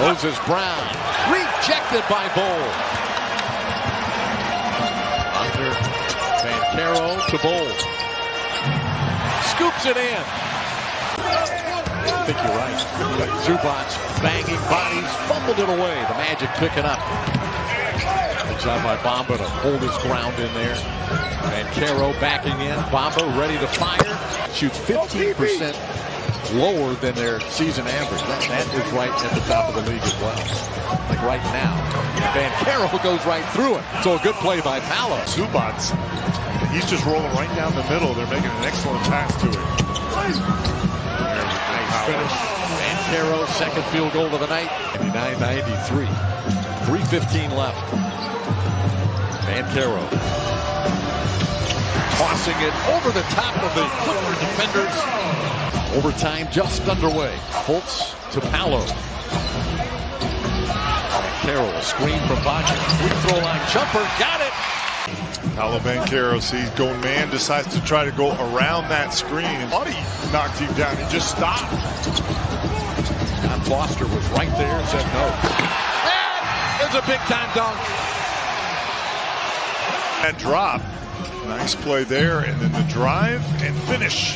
Moses Brown. Rejected by Bol. Under Caro to Bol. Scoops it in. I think you're right. Zubac banging bodies, fumbled it away. The Magic pick it up. Good job by Bamba to hold his ground in there. And Caro backing in. Bamba ready to fire. Shoots 15% lower than their season average. That, that is right at the top of the league as well. Like right now. Van Caro goes right through it. So a good play by Paolo. Zubac, he's just rolling right down the middle. They're making an excellent pass to it. Nice finish. Van Caro, second field goal of the night. 99-93. 3.15 left. Van Caro. Tossing it over the top of the Clipper defenders. Overtime just underway. Holtz to Paolo. Carroll, a screen from Baca. Free throw line jumper. Got it. Paolo Banchero sees going man, decides to try to go around that screen. And Buddy knocked him down. He just stopped. John Foster was right there and said no. And there's a big time dunk. That drop. Nice play there. And then the drive and finish.